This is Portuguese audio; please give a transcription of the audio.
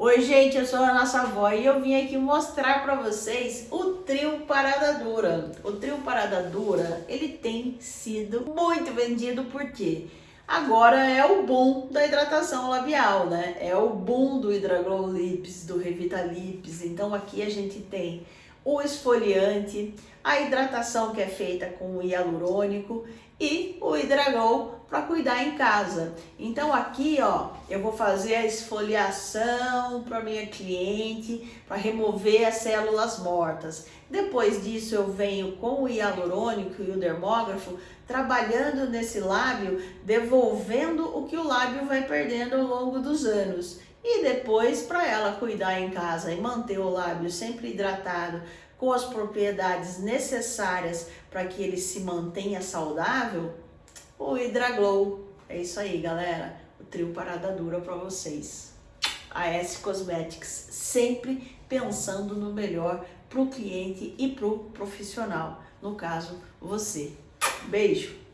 Oi gente, eu sou a nossa avó e eu vim aqui mostrar para vocês o trio Parada Dura. O trio Parada Dura, ele tem sido muito vendido porque agora é o boom da hidratação labial, né? É o boom do Hidraglow Lips, do Revita Lips. Então aqui a gente tem o esfoliante, a hidratação que é feita com hialurônico e o Hidragol para cuidar em casa. Então aqui, ó, eu vou fazer a esfoliação para minha cliente, para remover as células mortas. Depois disso eu venho com o hialurônico e o dermógrafo, trabalhando nesse lábio, devolvendo o que o lábio vai perdendo ao longo dos anos. E depois, para ela cuidar em casa e manter o lábio sempre hidratado, com as propriedades necessárias para que ele se mantenha saudável, o Hidraglow. É isso aí, galera. O trio parada dura para vocês. A S Cosmetics, sempre pensando no melhor para o cliente e para o profissional. No caso, você. Beijo!